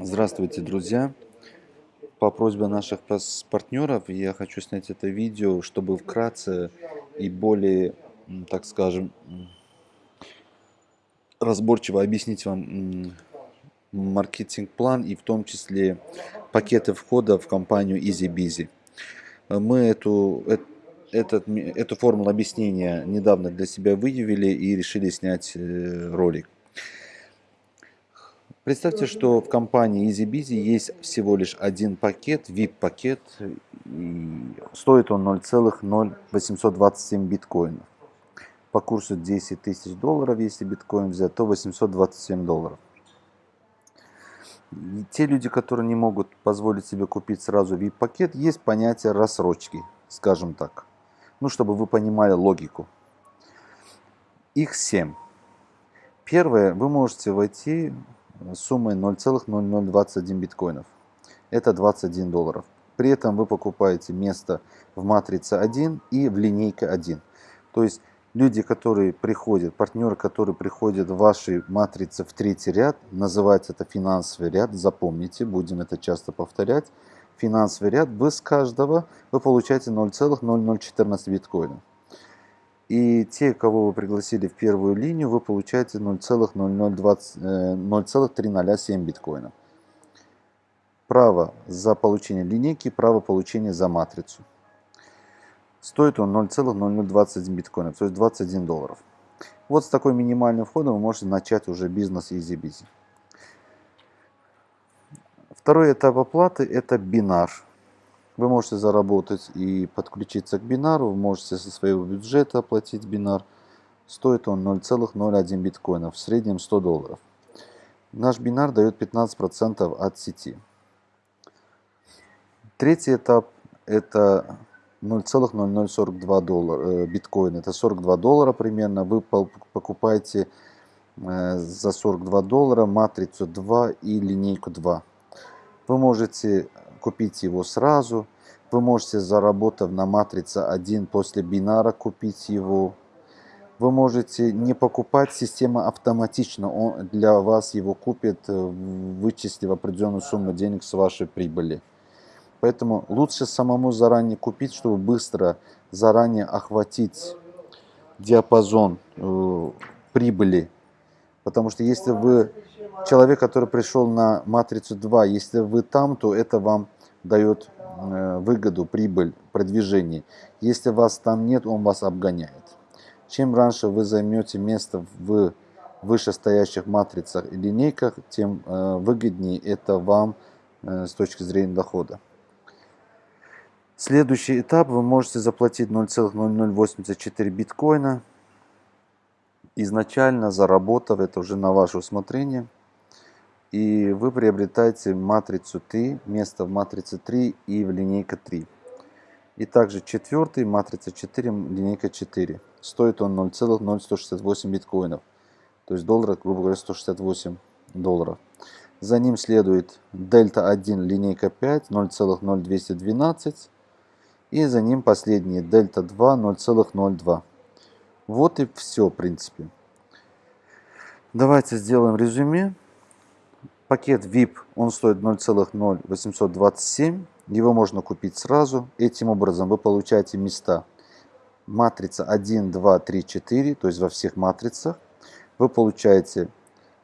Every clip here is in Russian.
Здравствуйте, друзья! По просьбе наших партнеров я хочу снять это видео, чтобы вкратце и более, так скажем, разборчиво объяснить вам маркетинг-план и в том числе пакеты входа в компанию EasyBizy. Мы эту, этот, эту формулу объяснения недавно для себя выявили и решили снять э, ролик. Представьте, что в компании EasyBizy есть всего лишь один пакет, VIP-пакет, и стоит он 0,0827 биткоинов. По курсу 10 тысяч долларов, если биткоин взять, то 827 долларов. И те люди, которые не могут позволить себе купить сразу VIP-пакет, есть понятие рассрочки, скажем так. Ну, чтобы вы понимали логику. Их 7. Первое, вы можете войти суммой 0,0021 биткоинов. Это 21 долларов. При этом вы покупаете место в матрице 1 и в линейке 1. То есть люди, которые приходят, партнеры, которые приходят в вашей матрице в третий ряд, называется это финансовый ряд, запомните, будем это часто повторять. Финансовый ряд, вы с каждого вы получаете 0,0014 биткоина. И те, кого вы пригласили в первую линию, вы получаете 0,307 э, биткоина. Право за получение линейки, право получения за матрицу. Стоит он 0,0021 биткоина, то есть 21 долларов. Вот с такой минимальным входом вы можете начать уже бизнес easy-busy. Второй этап оплаты это бинар. Вы можете заработать и подключиться к бинару, вы можете со своего бюджета оплатить бинар. Стоит он 0,01 биткоина, в среднем 100 долларов. Наш бинар дает 15% от сети. Третий этап это 0,0042 доллара, э, биткоина, это 42 доллара примерно. Вы покупаете э, за 42 доллара матрицу 2 и линейку 2. Вы можете купить его сразу. Вы можете, заработав на матрице 1 после бинара, купить его. Вы можете не покупать, система автоматично он для вас его купит, э, вычислив определенную сумму денег с вашей прибыли. Поэтому лучше самому заранее купить, чтобы быстро заранее охватить диапазон э, прибыли. Потому что если вы человек, который пришел на матрицу 2, если вы там, то это вам дает э, выгоду, прибыль, продвижение. Если вас там нет, он вас обгоняет. Чем раньше вы займете место в вышестоящих матрицах и линейках, тем э, выгоднее это вам э, с точки зрения дохода. Следующий этап вы можете заплатить 0,0084 биткоина, изначально заработав это уже на ваше усмотрение – и вы приобретаете матрицу 3, место в матрице 3 и в линейка 3. И также четвертый, матрица 4, линейка 4. Стоит он 0,0168 биткоинов. То есть доллара, грубо говоря, 168 долларов. За ним следует дельта 1, линейка 5, 0,0212. И за ним последний дельта 2, 0,02. Вот и все, в принципе. Давайте сделаем резюме. Пакет VIP, он стоит 0,0827. Его можно купить сразу. Этим образом вы получаете места матрица 1, 2, 3, 4, то есть во всех матрицах. Вы получаете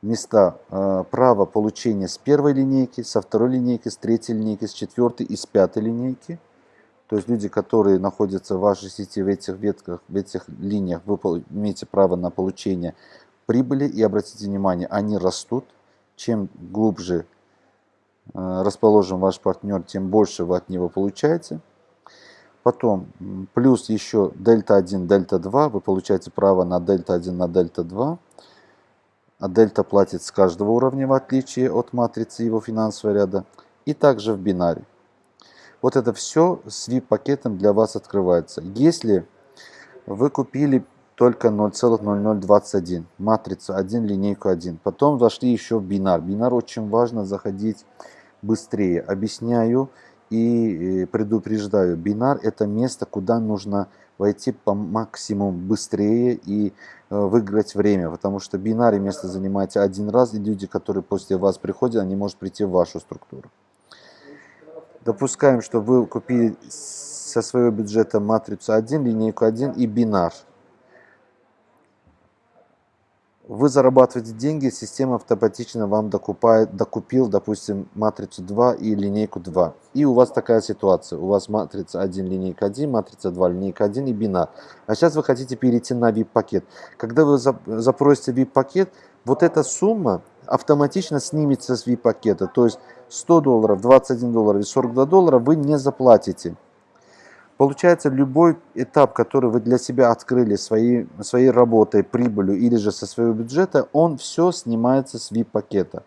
места э, право получения с первой линейки, со второй линейки, с третьей линейки, с четвертой и с пятой линейки. То есть люди, которые находятся в вашей сети в этих ветках, в этих линиях, вы имеете право на получение прибыли. И обратите внимание, они растут чем глубже э, расположен ваш партнер, тем больше вы от него получаете. Потом плюс еще дельта 1, дельта 2, вы получаете право на дельта 1, на дельта 2. А дельта платит с каждого уровня, в отличие от матрицы его финансового ряда. И также в бинаре. Вот это все с VIP-пакетом для вас открывается. Если вы купили только 0,0021. Матрица 1, линейку 1. Потом зашли еще в бинар. Бинар очень важно заходить быстрее. Объясняю и предупреждаю. Бинар это место, куда нужно войти по максимуму быстрее и э, выиграть время, потому что бинарий место занимаете один раз, и люди, которые после вас приходят, они могут прийти в вашу структуру. Допускаем, что вы купили со своего бюджета матрицу 1, линейку 1 и бинар – вы зарабатываете деньги, система автоматично вам докупает, докупил, допустим, матрицу 2 и линейку 2. И у вас такая ситуация. У вас матрица 1, линейка 1, матрица 2, линейка 1 и бинар. А сейчас вы хотите перейти на VIP-пакет. Когда вы запросите VIP-пакет, вот эта сумма автоматично снимется с VIP-пакета. То есть 100 долларов, 21 долларов и 42 доллара вы не заплатите. Получается, любой этап, который вы для себя открыли своей, своей работой, прибылью или же со своего бюджета, он все снимается с VIP-пакета.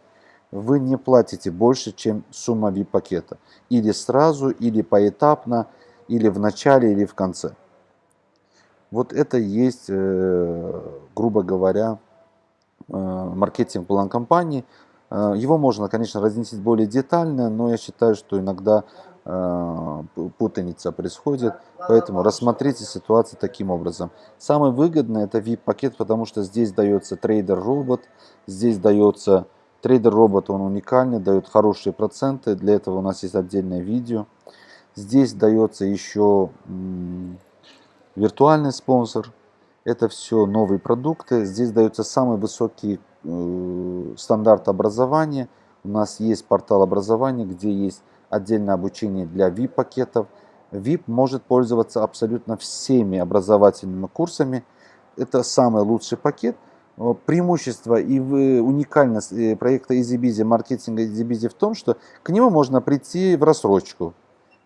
Вы не платите больше, чем сумма VIP-пакета. Или сразу, или поэтапно, или в начале, или в конце. Вот это есть, э, грубо говоря, э, маркетинг-план компании. Э, его можно, конечно, разнести более детально, но я считаю, что иногда путаница происходит. Поэтому рассмотрите ситуацию таким образом. Самое выгодное это VIP-пакет, потому что здесь дается трейдер-робот, здесь дается трейдер-робот, он уникальный, дает хорошие проценты. Для этого у нас есть отдельное видео. Здесь дается еще виртуальный спонсор. Это все новые продукты. Здесь дается самый высокий э, стандарт образования. У нас есть портал образования, где есть отдельное обучение для VIP-пакетов. VIP может пользоваться абсолютно всеми образовательными курсами. Это самый лучший пакет. Преимущество и уникальность э, проекта EasyBizy, маркетинга EasyBizy в том, что к нему можно прийти в рассрочку.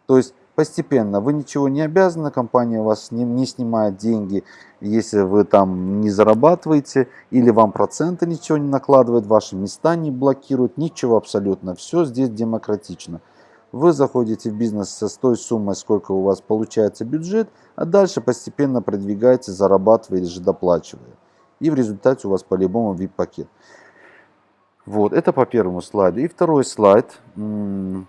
То есть постепенно. Вы ничего не обязаны, компания вас не, не снимает деньги, если вы там не зарабатываете, или вам проценты ничего не накладывают, ваши места не блокируют, ничего абсолютно. Все здесь демократично. Вы заходите в бизнес со той суммой, сколько у вас получается бюджет, а дальше постепенно продвигаете, зарабатывая или же доплачивая. И в результате у вас по-любому VIP-пакет. Вот, это по первому слайду. И второй слайд,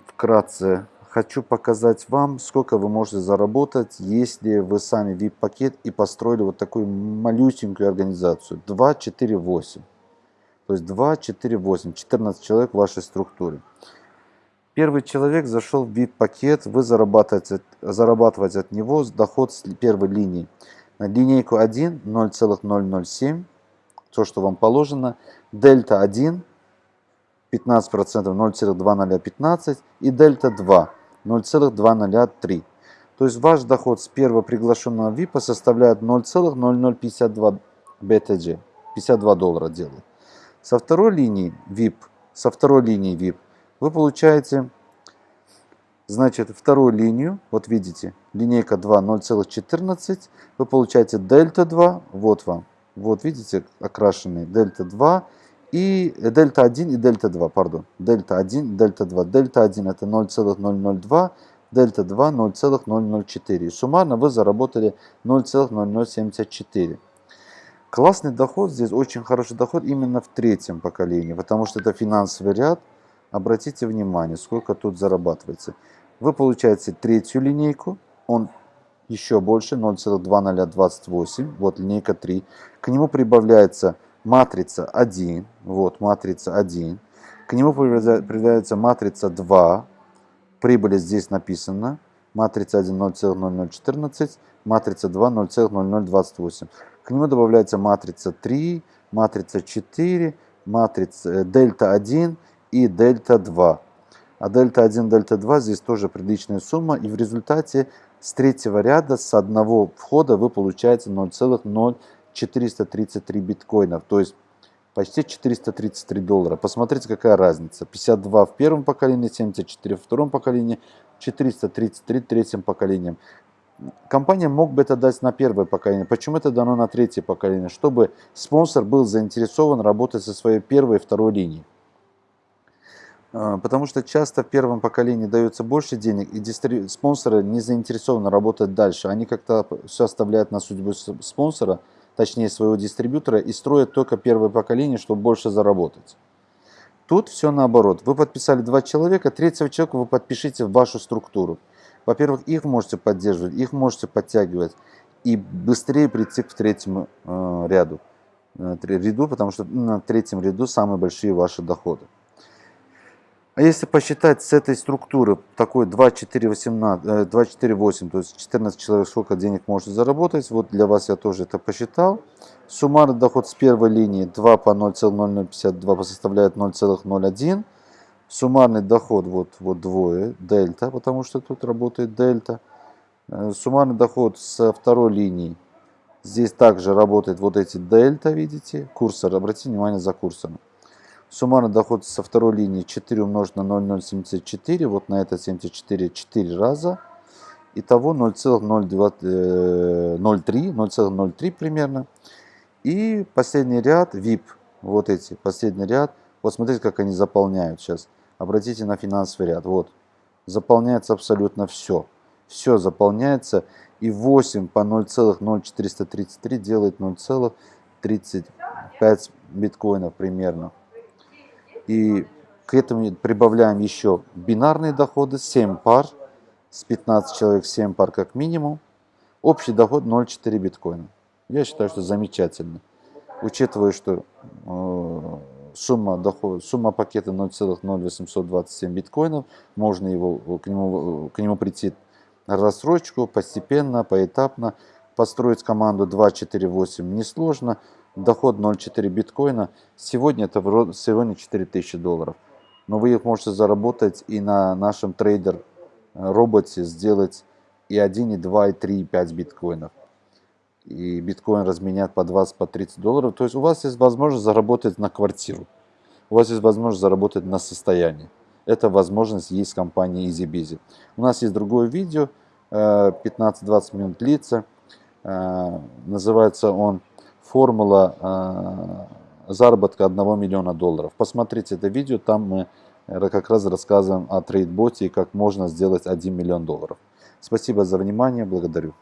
вкратце, хочу показать вам, сколько вы можете заработать, если вы сами VIP-пакет и построили вот такую малюсенькую организацию. 2, 4, 8. То есть 2, 4, 8, 14 человек в вашей структуре. Первый человек зашел в VIP-пакет, вы зарабатываете, зарабатываете от него доход с первой линии. На линейку 1 0,007, то, что вам положено. Дельта 1 15%, 0,2015 и дельта 2 0,203. То есть ваш доход с первого приглашенного VIP составляет 0,0052 BTG, 52 доллара делает. Со второй линии VIP, со второй линии VIP вы получаете, значит, вторую линию, вот видите, линейка 2 0,14, вы получаете дельта 2, вот вам, вот видите, окрашенный дельта 2 и дельта 1 и дельта 2, пардон, дельта 1 и дельта 2. Дельта 1 это 0,002, дельта 2 0,004. Суммарно вы заработали 0,0074. Классный доход здесь, очень хороший доход именно в третьем поколении, потому что это финансовый ряд, Обратите внимание, сколько тут зарабатывается. Вы получаете третью линейку, он еще больше, 0,2028, вот линейка 3. К нему прибавляется матрица 1, вот матрица 1. К нему прибавляется матрица 2, прибыль здесь написано, матрица 1 0,0014, матрица 2 0,0028. К нему добавляется матрица 3, матрица 4, матрица э, дельта 1 и дельта 2. А дельта 1, дельта 2 здесь тоже приличная сумма. И в результате с третьего ряда, с одного входа вы получаете 0,0433 биткоинов. То есть почти 433 доллара. Посмотрите, какая разница. 52 в первом поколении, 74 в втором поколении, 433 в третьем поколении. Компания мог бы это дать на первое поколение. Почему это дано на третье поколение? Чтобы спонсор был заинтересован работать со своей первой и второй линией. А, потому что часто в первом поколении дается больше денег, и спонсоры не заинтересованы работать дальше. Они как-то все оставляют на судьбу спонсора, точнее своего дистрибьютора, и строят только первое поколение, чтобы больше заработать. Тут все наоборот. Вы подписали два человека, третьего человека вы подпишите в вашу структуру. Во-первых, их можете поддерживать, их можете подтягивать. и быстрее прийти к третьему э, ряду, э, ряду, потому что на третьем ряду самые большие ваши доходы. А если посчитать с этой структуры такой 2, 4, 18, 2, 4, 8, то есть 14 человек сколько денег может заработать, вот для вас я тоже это посчитал. Суммарный доход с первой линии 2 по 0,0052 составляет 0,01. Суммарный доход, вот, вот двое, дельта, потому что тут работает дельта. Э, суммарный доход со второй линии. Здесь также работает вот эти дельта, видите, курсор. Обратите внимание за курсором. Суммарный доход со второй линии 4 умножить на 0,074. Вот на это 74 4 раза. Итого 0,03, 0,03 примерно. И последний ряд VIP. Вот эти, последний ряд. Вот смотрите, как они заполняют сейчас. Обратите на финансовый ряд. Вот. Заполняется абсолютно все. Все заполняется. И 8 по 0,0433 делает 0,35 биткоинов примерно. И к этому прибавляем еще бинарные доходы, 7 пар, с 15 человек 7 пар как минимум. Общий доход 0,4 биткоина. Я считаю, что замечательно. Учитывая, что э, сумма, доход, сумма пакета 0,0827 биткоинов, можно его, к, нему, к нему прийти рассрочку постепенно, поэтапно. Построить команду 248 несложно доход 0,4 биткоина, сегодня это сегодня 4000 долларов. Но вы их можете заработать и на нашем трейдер э, роботе сделать и 1, и 2, и 3, и 5 биткоинов. И биткоин разменять по 20, по 30 долларов. То есть у вас есть возможность заработать на квартиру. У вас есть возможность заработать на состояние. Эта возможность есть в компании EasyBizy. У нас есть другое видео, 15-20 э, минут длится. Э, называется он формула э, заработка 1 миллиона долларов. Посмотрите это видео, там мы э, как раз рассказываем о трейдботе и как можно сделать 1 миллион долларов. Спасибо за внимание, благодарю.